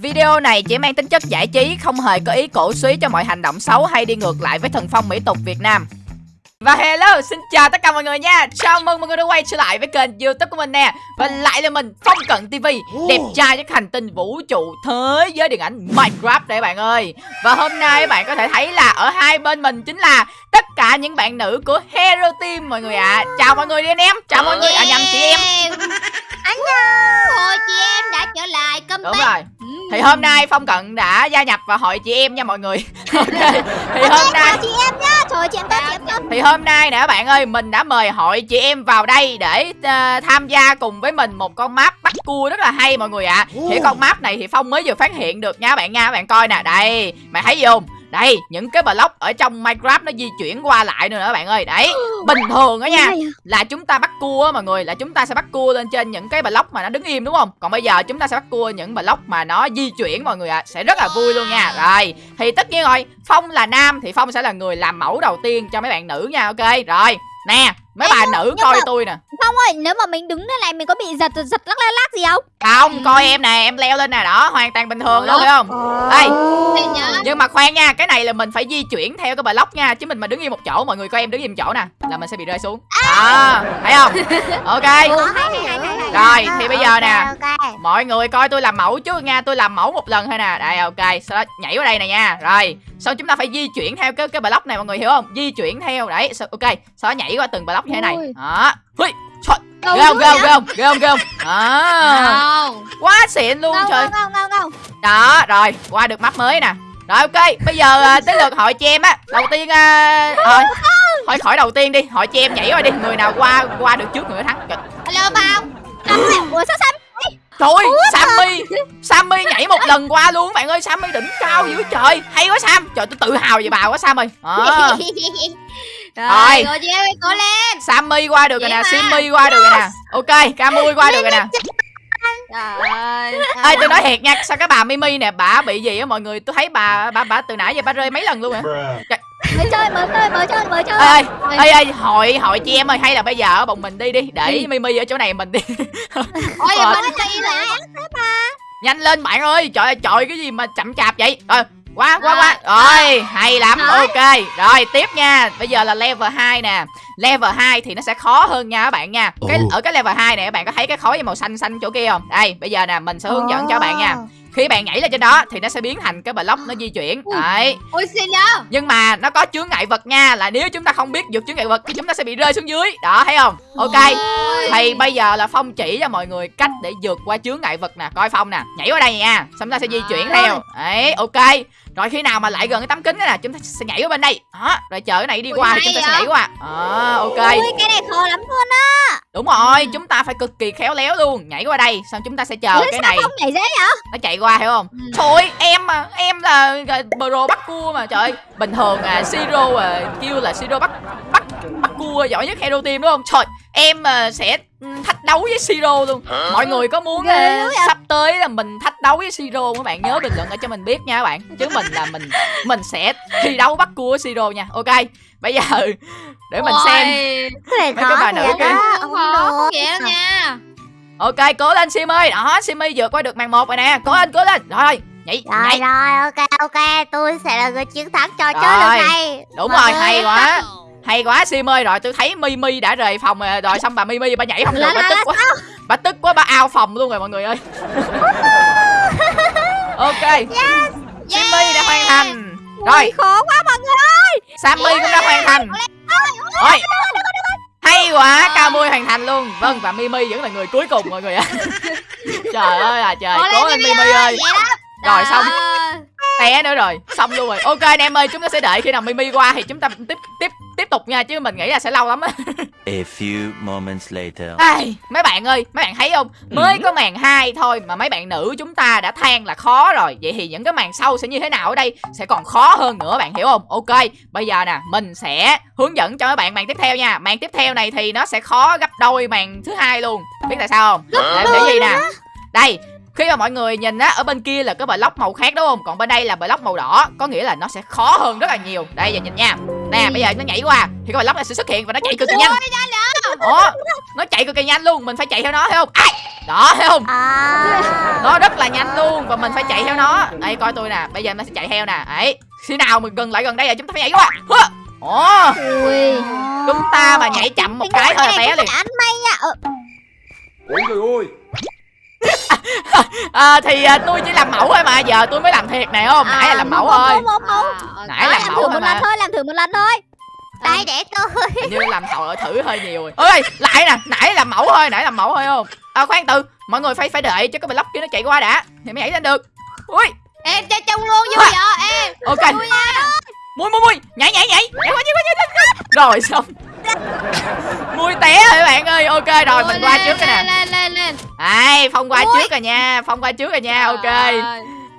Video này chỉ mang tính chất giải trí, không hề có ý cổ suý cho mọi hành động xấu hay đi ngược lại với thần phong mỹ tục Việt Nam. Và hello, xin chào tất cả mọi người nha. Chào mừng mọi người đã quay trở lại với kênh youtube của mình nè. Và lại là mình, Phong Cận TV Đẹp trai nhất hành tinh vũ trụ thế giới điện ảnh Minecraft đây bạn ơi. Và hôm nay các bạn có thể thấy là ở hai bên mình chính là tất cả những bạn nữ của Hero Team mọi người ạ. À. Chào mọi người đi anh em, chào mọi người, à nhầm chị em Anh Ôi chị em đã trở lại công Đúng rồi. Thì hôm nay Phong Cận đã gia nhập vào hội chị em nha mọi người. Ok. Thì hôm nay chị em nhá. Trời chị em tốt chị em tốt. Thì hôm nay nè các bạn ơi Mình đã mời hội chị em vào đây Để uh, tham gia cùng với mình một con map bắt cua rất là hay mọi người ạ. À. Thì con map này thì Phong mới vừa phát hiện được nha các bạn nha. Các bạn coi nè. Đây Mày thấy gì không đây những cái block ở trong minecraft nó di chuyển qua lại nữa các bạn ơi. Đấy bình thường đó nha là chúng ta bắt cua á mọi người là chúng ta sẽ bắt cua lên trên những cái block mà nó đứng im đúng không? Còn bây giờ chúng ta sẽ bắt cua những block mà nó di chuyển mọi người ạ à. sẽ rất là vui luôn nha. Rồi thì tất nhiên rồi phong là nam thì phong sẽ là người làm mẫu đầu tiên cho mấy bạn nữ nha ok? Rồi nè mấy bà nữ coi mà... tôi nè. phong ơi nếu mà mình đứng thế này mình có bị giật giật lắc lắc lắc gì không? Không coi em nè em leo lên nè đó hoàn toàn bình thường luôn phải không? Đây nhưng mà khoan nha cái này là mình phải di chuyển theo cái block nha chứ mình mà đứng yên một chỗ mọi người coi em đứng yên một chỗ nè là mình sẽ bị rơi xuống. Đó thấy không? Ok. Rồi thì bây giờ nè mọi người coi tôi làm mẫu trước nha tôi làm mẫu một lần thôi nè. Đây ok sau đó nhảy vào đây nè nha. Rồi sau chúng ta phải di chuyển theo cái cái block này mọi người hiểu không? Di chuyển theo đấy ok sau đó nhảy qua từng block như thế này. Đó. Hui trời. Ghê không ghê không ghê không ghê không ghê không? À, quá xịn luôn ngon, trời. ngon, ngon, ngon. đó rồi qua được map mới nè. Rồi ok bây giờ tới lượt hội chị em á. Đầu tiên uh, thôi thôi khỏi đầu tiên đi hội chị em nhảy qua đi. Người nào qua qua được trước người thắng. Trời. hello bao ủa sao xanh Trời ơi, Sammy Sammy nhảy một lần qua luôn bạn ơi Sammy đỉnh cao dữ trời. Hay quá Sam. Trời tôi tự hào về bà quá Sam ơi. À. Rồi, rồi chị em cố lên. Sammy qua được rồi nè Simmy qua được rồi nè. Ok, Camui qua được rồi nè. Trời ơi Ê tôi nói thiệt nha Sao cái bà Mimi nè Bà bị gì á mọi người Tôi thấy bà bà bà từ nãy giờ bà rơi mấy lần luôn rồi mới chơi mới chơi mới chơi mới chơi. Ê ê ê hội hội chị em ơi hay là bây giờ ở bọn mình đi đi. Để mimi ở chỗ này mình đi. Ôi mình đi lại nhanh lên bạn ơi. Trời ơi trời cái gì mà chậm chạp vậy? Rồi quá quá quá. Rồi hay lắm. Ok rồi tiếp nha. Bây giờ là level 2 nè. Level 2 thì nó sẽ khó hơn nha các bạn nha. Cái ở cái level 2 này các bạn có thấy cái khối màu xanh xanh chỗ kia không? Đây bây giờ nè mình sẽ hướng dẫn cho các bạn nha. Khi bạn nhảy lên trên đó thì nó sẽ biến thành cái block nó di chuyển. Đấy. Ôi xin đó nhưng mà nó có chướng ngại vật nha là nếu chúng ta không biết vượt chướng ngại vật thì chúng ta sẽ bị rơi xuống dưới. Đó thấy không? Ok. Thì bây giờ là phong chỉ cho mọi người cách để vượt qua chướng ngại vật nè. Coi phong nè nhảy qua đây nha. Xong ta sẽ di chuyển theo. Đấy ok rồi khi nào mà lại gần cái tấm kính nè chúng ta sẽ nhảy qua bên đây. Đó rồi chờ cái này đi qua thì chúng ta sẽ nhảy qua. À, ok. Ui, cái này khó lắm luôn á. Đúng rồi chúng ta phải cực kỳ khéo léo luôn. Nhảy qua đây xong chúng ta sẽ chờ Ủa, cái này. không nhảy dễ vậy? Nó chạy qua hiểu không? Ừ. trời em mà em là pro bắt cua mà trời bình thường à siro à kêu là siro bắt bắt cua giỏi nhất hero team đúng không? Trời em mà sẽ thách đấu với siro luôn. Mọi người có muốn uh, sắp tới là mình thách đấu với siro các bạn? Nhớ bình luận ở cho mình biết nha các bạn. Chứ mình là mình mình sẽ thi đấu bắt cua với siro nha. Ok bây giờ để mình Ôi, xem. Mấy cái bà nữ kia không khó vậy đâu nha. Ok cố lên sim ơi đó simi vượt qua được màn một rồi nè. Cố lên cố lên. Rồi nhảy rồi nhảy. rồi ok ok. Tôi sẽ là người chiến thắng trò chơi lần này đúng rồi hay quá hay quá sim ơi rồi tôi thấy mimi đã rời phòng rồi, rồi xong bà mimi bà nhảy không được bà tức quá. bà tức quá bà ao phòng luôn rồi mọi người ơi. Ok. Yes. Simmy đã hoàn thành. Rồi. khó quá mọi người ơi. Sammy cũng đã hoàn thành. Ôi hay quá cao mui hoàn thành luôn. Vâng và mimi vẫn là người cuối cùng mọi người ạ. Trời ơi là trời. Cố lên mimi ơi rồi xong. té nữa rồi. Xong luôn rồi. Ok anh em ơi chúng ta sẽ đợi khi nào mimi qua thì chúng ta tiếp tiếp tục nha chứ mình nghĩ là sẽ lâu lắm á A few moments later. Ai, mấy bạn ơi, mấy bạn thấy không? Mới ừ. có màn 2 thôi mà mấy bạn nữ chúng ta đã than là khó rồi. Vậy thì những cái màn sau sẽ như thế nào ở đây? Sẽ còn khó hơn nữa bạn hiểu không? Ok, bây giờ nè, mình sẽ hướng dẫn cho các bạn màn tiếp theo nha. Màn tiếp theo này thì nó sẽ khó gấp đôi màn thứ hai luôn. Biết tại sao không? Để để gì nè. Đây, khi mà mọi người nhìn á ở bên kia là cái block màu khác đúng không còn bên đây là block màu đỏ có nghĩa là nó sẽ khó hơn rất là nhiều đây giờ nhìn nha nè bây giờ nó nhảy qua thì cái block này sẽ xuất hiện và nó chạy cực kỳ nhanh. Ủa Nó chạy cực kỳ nhanh luôn Mình phải chạy theo nó thấy không? Ai? Đó thấy không? À. Nó rất là nhanh luôn Và mình phải chạy theo nó. Đây coi tôi nè Bây giờ nó sẽ chạy theo nè. Đấy Khi nào mình gần lại gần đây là chúng ta phải nhảy qua Ui. Chúng ta mà nhảy chậm một cái thôi là té liền. Anh may nha. Ờ, Ôi trời ơi à, Thì à, tôi chỉ làm mẫu thôi mà Giờ tôi mới làm thiệt này không? Nãy là làm mẫu không, thôi. không, không, không. Nãy làm làm mẫu thử một lần thôi làm thử một lần thôi. Đây để tôi. Hình như làm thợ thử hơi nhiều rồi. Ơi lại nè nãy làm mẫu thôi nãy làm mẫu thôi không? À, khoan từ mọi người phải phải đợi cho cái block kia nó chạy qua đã thì mới nhảy lên được. Ui. Em chơi chung luôn vui vậy em. Ok mui mui mui nhảy nhảy nhảy. Nhảy qua nhảy qua nhảy qua. Rồi xong. Mui té rồi các bạn ơi. Ok rồi mình qua trước rồi nè. Lên lên lên ai phong qua trước rồi nha. Phong qua trước rồi nha. Ok.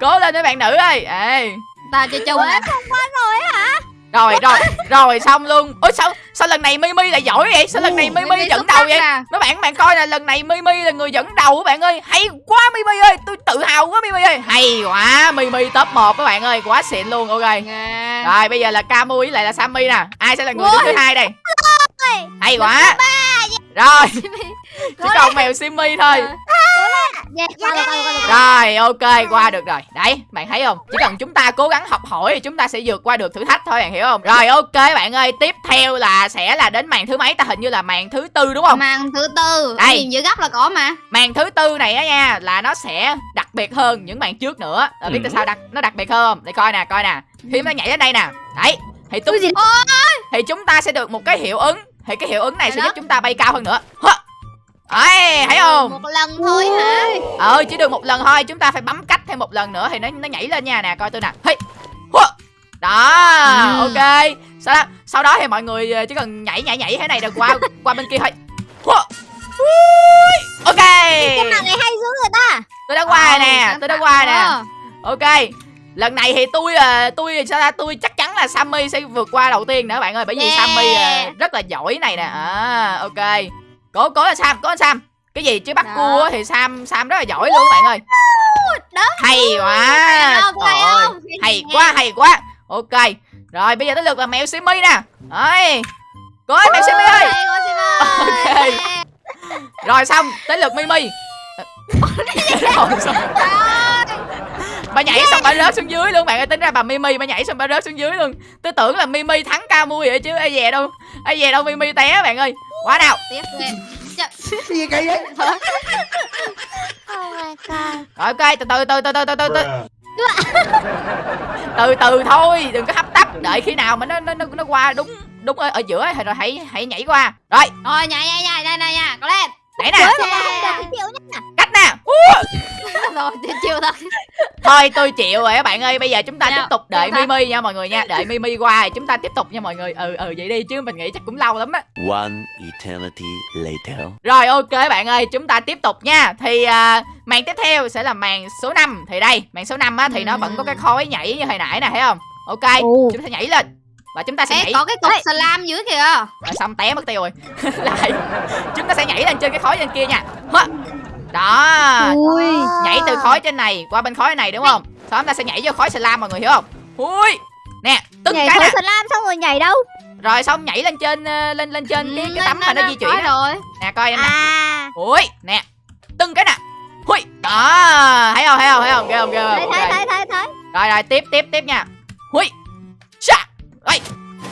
Cố lên mấy bạn nữ ơi. Ê. Ta chơi chung nè không qua rồi rồi rồi rồi xong luôn. Ôi sao sao lần này mimi lại giỏi vậy? Sao lần này mimi dẫn đầu vậy? mấy bạn bạn coi là lần này mimi là người dẫn đầu các bạn ơi. Hay quá mimi ơi tôi tự hào quá mimi ơi. Hay quá mimi top 1 các bạn ơi. Quá xịn luôn ok. Rồi bây giờ là Camu với lại là Sammy nè. Ai sẽ là người đứng thứ hai đây? Hay quá. rồi chỉ còn mèo Simmy thôi. Yeah, qua rồi, qua rồi, ok qua được rồi. Đấy bạn thấy không? Chỉ cần chúng ta cố gắng học hỏi thì chúng ta sẽ vượt qua được thử thách thôi bạn hiểu không? Rồi ok bạn ơi tiếp theo là sẽ là đến màn thứ mấy? Ta hình như là màn thứ tư đúng không? Màn thứ tư. Đây. nhìn giữa góc là có mà. Màn thứ tư này á nha là nó sẽ đặc biệt hơn những màn trước nữa. Rồi biết tại sao đặc nó đặc biệt hơn không? Để coi nè coi nè. Khi nó nhảy đến đây nè. Đấy thì gì? thì chúng ta sẽ được một cái hiệu ứng. Thì cái hiệu ứng này sẽ giúp chúng ta bay cao hơn nữa Đấy, thấy không? một lần thôi hả? Ờ chỉ được một lần thôi chúng ta phải bấm cách thêm một lần nữa thì nó nó nhảy lên nha. Nè coi tôi nè. Hey. Đó Ừ. ok. Sau đó sau đó thì mọi người ờ, chỉ cần nhảy nhảy nhảy thế này rồi qua qua bên kia thôi. Ok. Cái màn này hay dữ người ta? Tôi đã qua rồi nè Ờ, tôi đã qua nè. ờ. ok. Lần này thì tôi ờ, tôi sao ta tôi chắc chắn là Sammy sẽ vượt qua đầu tiên nữa bạn ơi bởi vì Yeah. Sammy ờ, rất là giỏi này nè. À ok cố cố là Sam cố lên Sam. Cái gì? Chứ bắt Đó. cua thì Sam Sam rất là giỏi luôn bạn ơi. Đó. hay quá. Trời ơi, hay quá hay quá. Ok. Rồi bây giờ tới lượt là mèo Simmy nè. Đấy. Cố mèo ơi. Hay quá, Sim ơi. Ok. rồi xong. Tới lượt Mimi. Rồi xong bà nhảy xong bà rớt xuống dưới luôn bạn ơi. Tính ra bà Mimi bà nhảy xong bà rớt xuống dưới luôn. Tôi tưởng là Mimi thắng ca mui vậy chứ. Ai về đâu? Ai về đâu Mimi té bạn ơi quá nào Tiếp ghê. Gì kỳ vậy? Oh my god. rồi ok từ từ từ từ từ từ từ từ. Từ từ thôi đừng có hấp tấp. Đợi khi nào mà nó nó nó, nó qua đúng đúng ở, ở giữa thì rồi hãy hãy nhảy qua. Rồi. Rồi nhảy nhảy nhảy đây này nha, có lên. nhảy nè. Chịu cách nè. Rồi chịu thôi. thôi tôi chịu rồi các bạn ơi bây giờ chúng ta Dạ, tiếp tục đợi chúng ta- Mimi nha mọi người nha đợi Mimi qua thì chúng ta tiếp tục nha mọi người ừ ừ vậy đi chứ mình nghĩ chắc cũng lâu lắm á One eternity later. Rồi ok bạn ơi, chúng ta tiếp tục nha. Thì à, màn tiếp theo sẽ là màn số 5 Thì đây, màn số 5 á thì nó vẫn có cái khối nhảy như hồi nãy nè thấy không? Ok, Ồ. chúng ta nhảy lên. Và chúng ta sẽ Ê, nhảy có cái cục slam dưới kìa. rồi xong té mất tiêu rồi. Lại. Chúng ta sẽ nhảy lên trên cái khối trên kia nha. Hả? Đó. Ui. Nhảy từ khối trên này qua bên khối này đúng không? Sau đó chúng ta sẽ nhảy vô khối slam mọi người hiểu không? Ui. Nè, tức Nhảy cái khối nè. slam xong rồi nhảy đâu? Rồi xong nhảy lên trên ờ, lên lên trên cái cái tấm mà nó di chuyển rồi. Nè coi em nè. À. Ui, nè. Tưng cái nè. Hui, đó, thấy không, thấy không, thấy không, ghê không, ghê không. Thấy thấy thấy thấy thấy. Rồi rồi, tiếp tiếp tiếp nha. Hui. Chà.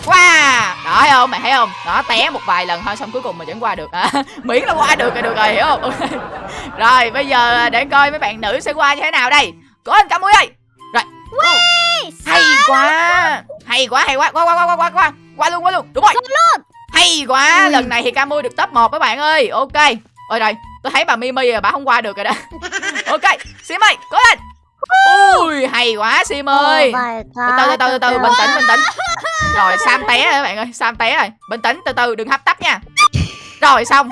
Wow, đó thấy không, mày thấy không? Đó té một vài lần thôi xong cuối cùng mình vẫn qua được. À, miễn là qua được là được rồi, hiểu không? Ok. rồi, bây giờ để coi mấy bạn nữ sẽ qua như thế nào đây. Cố anh cả mũi ơi. Rồi. Hay quá. Hay quá, hay quá. Qua qua qua qua qua qua. Qua luôn, qua luôn. Đúng rồi. Hay quá, Ừ. lần này thì Camui được top 1 các bạn ơi. Ok. Ôi rồi, tôi thấy bà Mimi rồi, bà không qua được rồi đó. ok, Sim ơi, cố lên. Ui, hay quá Sim ơi. Từ từ từ từ từ, từ bình tĩnh bình tĩnh. Rồi Sam té rồi các bạn ơi, Sam té rồi. Bình tĩnh từ từ đừng hấp tấp nha. Rồi xong.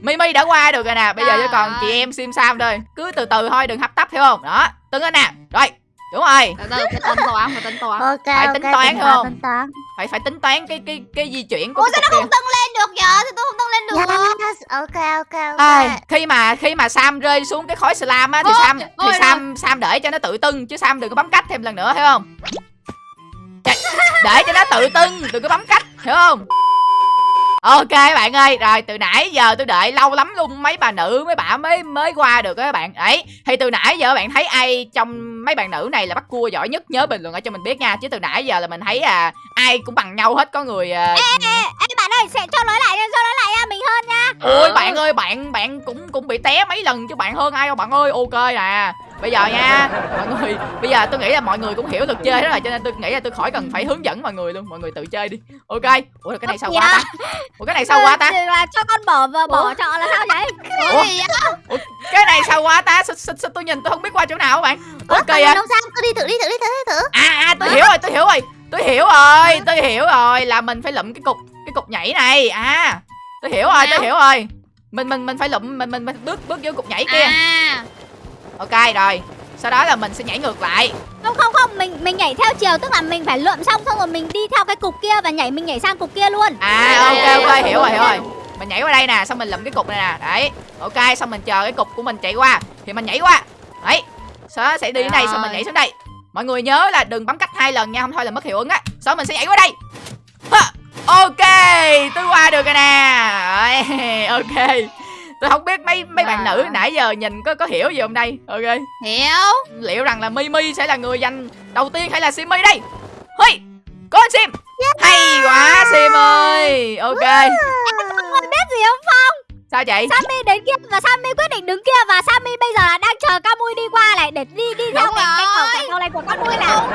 Mimi đã qua được rồi nè, bây giờ chỉ còn chị em Sim Sam thôi. Cứ từ từ thôi, đừng hấp tấp hiểu không? Đó, tưng lên nè. Rồi, đúng rồi. Từ từ phải tính toán, phải tính toán. ok Phải tính toán tính không? tính toán Phải phải tính toán cái cái cái di chuyển của Ủa cái sao nó không tăng lên được vậy? Sao tôi không tăng lên được? yes ok ok ok Ai, khi mà khi mà Sam rơi xuống cái khối slam á thì Ôi, Sam thì Sam Sam để cho nó tự tưng chứ Sam đừng có bấm cách thêm lần nữa hiểu không? Để cho nó tự tưng đừng có bấm cách hiểu không? Ok bạn ơi, rồi từ nãy giờ tôi đợi lâu lắm luôn mấy bà nữ mấy bà mới mới qua được á các bạn. Ấy, thì từ nãy giờ bạn thấy ai trong mấy bạn nữ này là bắt cua giỏi nhất nhớ bình luận ở cho mình biết nha. Chứ từ nãy giờ là mình thấy à ai cũng bằng nhau hết, có người à... Ê bạn ơi sẽ cho nói lại cho nói lại nha mình hơn nha Ôi bạn ơi, bạn bạn cũng cũng bị té mấy lần chứ bạn hơn ai đâu bạn ơi. Ok nè. Bây giờ nha, mọi người, bây giờ tôi nghĩ là mọi người cũng hiểu luật chơi đó rồi cho nên tôi nghĩ là tôi khỏi cần phải hướng dẫn mọi người luôn, mọi người tự chơi đi. Ok. Ủa cái này sao quá ta? Ủa cái này sao quá ta? là cho con bỏ và bỏ trọ là sao vậy? Ủa? Ủa, cái này sao quá ta? Sao, sao, tôi nhìn tôi không biết qua chỗ nào các bạn? Ok à. không sao? Cứ đi thử đi thử đi thử đi thử. À à tôi hiểu rồi tôi hiểu rồi. Tôi hiểu rồi tôi hiểu rồi là mình phải lụm cái cục cái cục nhảy này. À tôi hiểu rồi tôi hiểu rồi. Mình mình mình phải lụm mình mình, mình bước bước vô cục nhảy kia. À ok rồi. Sau đó là mình sẽ nhảy ngược lại. Không không không. Mình mình nhảy theo chiều tức là mình phải lượm xong xong rồi mình đi theo cái cục kia và nhảy mình nhảy sang cục kia luôn. À ok ok hiểu rồi hiểu rồi. Mình nhảy qua đây nè xong mình lụm cái cục này nè. Đấy. Ok xong mình chờ cái cục của mình chạy qua. Thì mình nhảy qua. Đấy. Sau đó sẽ đi đến đây xong mình nhảy xuống đây. Mọi người nhớ là đừng bấm cách hai lần nha không thôi là mất hiệu ứng á. Sau đó mình sẽ nhảy qua đây. Ha, ok tôi qua được rồi nè. Ok tôi không biết mấy mấy bạn nữ nãy giờ nhìn có có hiểu gì không đây? Ok. Hiểu. Liệu rằng là mimi sẽ là người giành đầu tiên hay là simi đây? Hey có anh sim! Hay quá sim ơi! Ok. Con biết gì không Phong? Sao vậy? Sammy đến kia và Sammy quyết định đứng kia và Sammy bây giờ là đang chờ Camui đi qua này để đi đi theo cái cái cầu cái cầu này của Camui nào.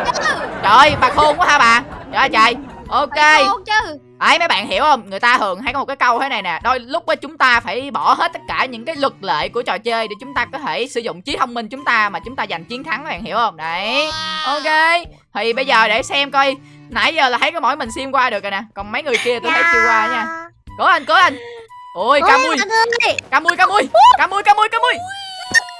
Trời bà khôn quá ha bà? Trời trời. Ok. Chứ ấy mấy bạn hiểu không? Người ta thường hay có một cái câu thế này nè. Đôi lúc á chúng ta phải bỏ hết tất cả những cái luật lệ của trò chơi để chúng ta có thể sử dụng trí thông minh chúng ta mà chúng ta giành chiến thắng các bạn hiểu không? Đấy. Ok. Thì bây giờ để xem coi. Nãy giờ là thấy có mỗi mình sim qua được rồi nè. Còn mấy người kia tôi thấy chưa qua nha. Cố anh cố anh. Ôi ca mui ca mui ca mui ca mui ca mui ca mui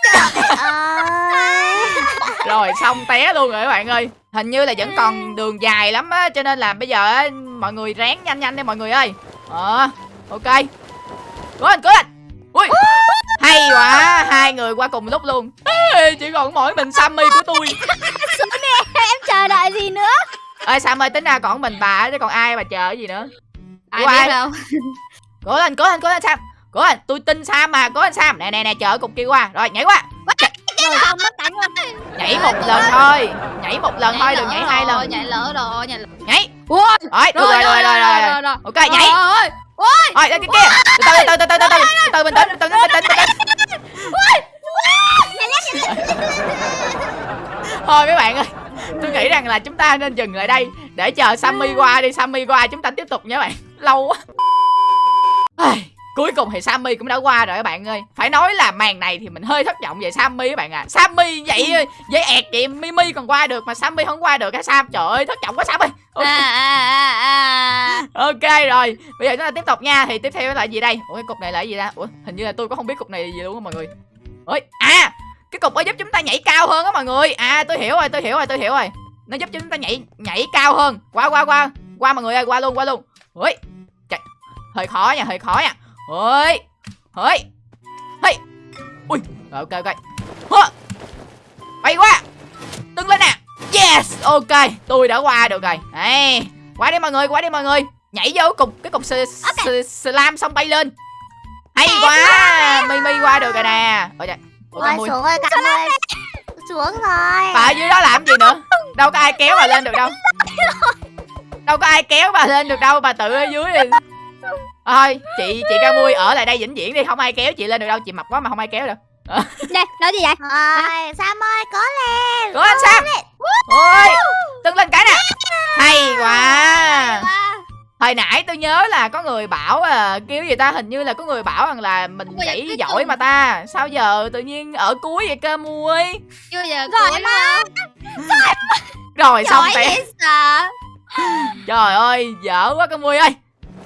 rồi xong té luôn rồi các bạn ơi hình như là vẫn còn đường dài lắm á cho nên là bây giờ á, mọi người ráng nhanh nhanh đi mọi người ơi. Ờ ok. Cố anh cố anh ui hay quá hai người qua cùng lúc luôn. Ê, chỉ còn mỗi mình sammy của tôi. Em chờ đợi gì nữa? Ơi sam ơi tính ra còn mình bà chứ còn ai bà chờ gì nữa? Ai ai? biết đâu. Cố lên cố lên cố lên sam. Cố lên tôi tin sam mà cố lên sam. Nè nè nè chờ cục kia qua. Rồi nhảy qua rồi không mất đánh luôn. Nhảy một lần thôi. Nhảy một lần thôi đừng nhảy hai lần. nhảy lỡ rồi nhảy nhảy. Ui rồi rồi rồi rồi rồi rồi ok nhảy. ôi. Rồi cái kia. Từ từ từ từ từ từ từ. Bình tĩnh từ bình tĩnh bình tĩnh thôi mấy bạn ơi. Tôi nghĩ rằng là chúng ta nên dừng lại đây. Để chờ sammy qua đi. Sammy qua chúng ta tiếp tục nha bạn. Lâu quá cuối cùng thì sammy cũng đã qua rồi các bạn ơi. Phải nói là màn này thì mình hơi thất vọng về sammy các bạn à sammy vậy vậy ẹt vậy mimi còn qua được mà sammy không qua được hả sam? Trời ơi thất vọng quá sam ơi à, à, à, ok rồi bây giờ chúng ta tiếp tục nha. Thì tiếp theo là gì đây? Ủa cái cục này là gì ta? Ủa hình như là tôi cũng không biết cục này là gì luôn á mọi người. Ôi à cái cục đó giúp chúng ta nhảy cao hơn á mọi người. À tôi hiểu rồi tôi hiểu rồi tôi hiểu rồi. Nó giúp chúng ta nhảy nhảy cao hơn. Qua qua qua. Qua mọi người ơi qua luôn qua luôn. Ui Trời, hơi khó nha hơi khó nha ui ui hey ui rồi ok ok. Hơ. bay qua đứng lên nè. Yes ok. Tôi đã qua được rồi. Đây qua đi mọi người qua đi mọi người. Nhảy vô cục cái cục s- slam xong bay lên. Hay quá. mimi qua được rồi nè. Ôi trời. Ôi xuống ơi cảm ơi. xuống rồi. Bà ở dưới đó làm gì nữa? Đâu có ai kéo bà lên được đâu. Đâu có ai kéo bà lên được đâu. Bà tự ở dưới đi thôi chị chị ca mui ở lại đây vĩnh viễn đi không ai kéo chị lên được đâu chị mập quá mà không ai kéo được. Nè nói gì vậy? Rồi Sam ơi có lên. Cố anh sam. ôi tưng lên cái nè. Hay quá. Hồi nãy tôi nhớ là có người bảo à, kêu gì ta hình như là có người bảo rằng là mình Ôi, nhảy giỏi mà ta. Sao giờ tự nhiên ở cuối vậy cơ mui? Chưa giờ cuối mà. rồi xong sợ. Trời ơi dở quá cơ mui ơi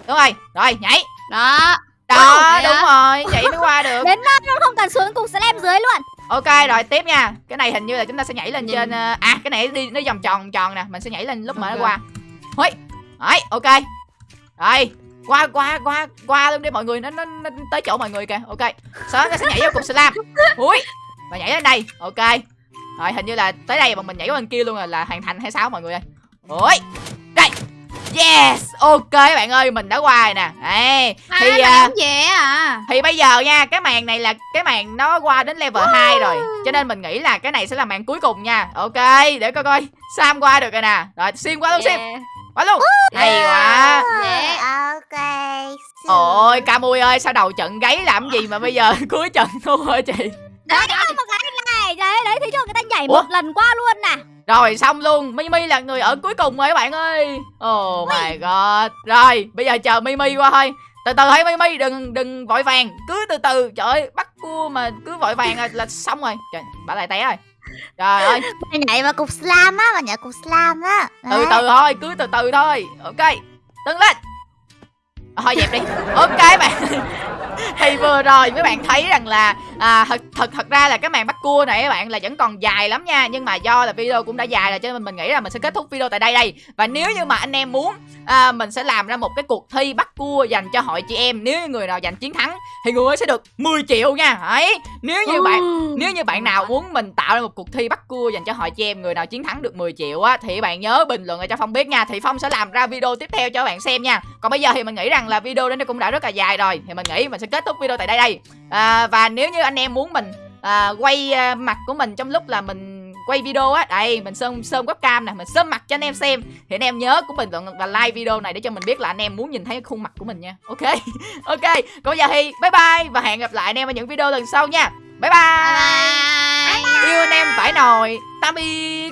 đúng rồi rồi nhảy. Đó. Đó đúng hả? rồi vậy mới qua được. Đến nơi luôn không cần xuống cục slam dưới luôn. Ok rồi tiếp nha. Cái này hình như là chúng ta sẽ nhảy lên Nhìn. trên ờ, à cái này đi nó vòng tròn tròn nè mình sẽ nhảy lên lúc mà nó qua. Hối đấy ok. Rồi qua qua qua qua luôn đi mọi người nó, nó, nó tới chỗ mọi người kìa ok. Đó nó sẽ nhảy vô cục slam ui và nhảy lên đây ok. Rồi hình như là tới đây mà mình nhảy qua bên kia luôn là, là hoàn thành hay sao mọi người ơi. Ui đây Yes, ok bạn ơi, mình đã qua rồi nè. Đấy, À, thì à, dễ à thì bây giờ nha, cái màn này là cái màn nó qua đến level 2 rồi. Cho nên mình nghĩ là cái này sẽ là màn cuối cùng nha. Ok, để coi coi. Sam qua được rồi nè. Rồi xuyên qua luôn. Yeah. Qua luôn. Hay quá. Dễ. Ok Ôi, Camui ơi, sao đầu trận gáy làm gì mà bây giờ cuối trận thua hả chị? Đó, có một cái này Đấy, đấy, thấy chưa người ta nhảy Ủa? một lần qua luôn nè Rồi xong luôn, Mimi là người ở cuối cùng rồi các bạn ơi. Oh my god. Rồi, bây giờ chờ Mimi qua thôi. Từ từ hãy Mimi đừng đừng vội vàng, cứ từ từ. Trời ơi, bắt cua mà cứ vội vàng là, là xong rồi. Trời, bà lại té rồi. Trời ơi, Mày nhảy vào cục slam á, mày nhảy cục slam á từ từ thôi, cứ từ từ thôi. Ok. Đứng lên. Thôi dẹp đi. Ok bạn. thì vừa rồi mấy bạn thấy rằng là à, thật thật thật ra là cái màn bắt cua này các bạn là vẫn còn dài lắm nha nhưng mà do là video cũng đã dài rồi cho nên mình nghĩ là mình sẽ kết thúc video tại đây đây và nếu như mà anh em muốn à, mình sẽ làm ra một cái cuộc thi bắt cua dành cho hội chị em. Nếu người nào giành chiến thắng thì người ấy sẽ được 10 triệu nha. Đấy nếu như bạn nếu như bạn nào muốn mình tạo ra một cuộc thi bắt cua dành cho hội chị em người nào chiến thắng được 10 triệu á thì bạn nhớ bình luận cho phong biết nha. Thì phong sẽ làm ra video tiếp theo cho bạn xem nha. Còn bây giờ thì mình nghĩ rằng là video đến đây cũng đã rất là dài rồi. Thì mình nghĩ mình sẽ kết thúc video tại đây đây. À, và nếu như anh em muốn mình à, quay à, mặt của mình trong lúc là mình quay video á. Đây mình sơn sơn webcam nè mình sơn mặt cho anh em xem. Thì anh em nhớ cũng bình luận và like video này để cho mình biết là anh em muốn nhìn thấy khuôn mặt của mình nha. Ok ok. Còn giờ thì bye bye và hẹn gặp lại anh em ở những video lần sau nha. Bye. Bye, Bye. yêu anh em phải nồi. Tạm biệt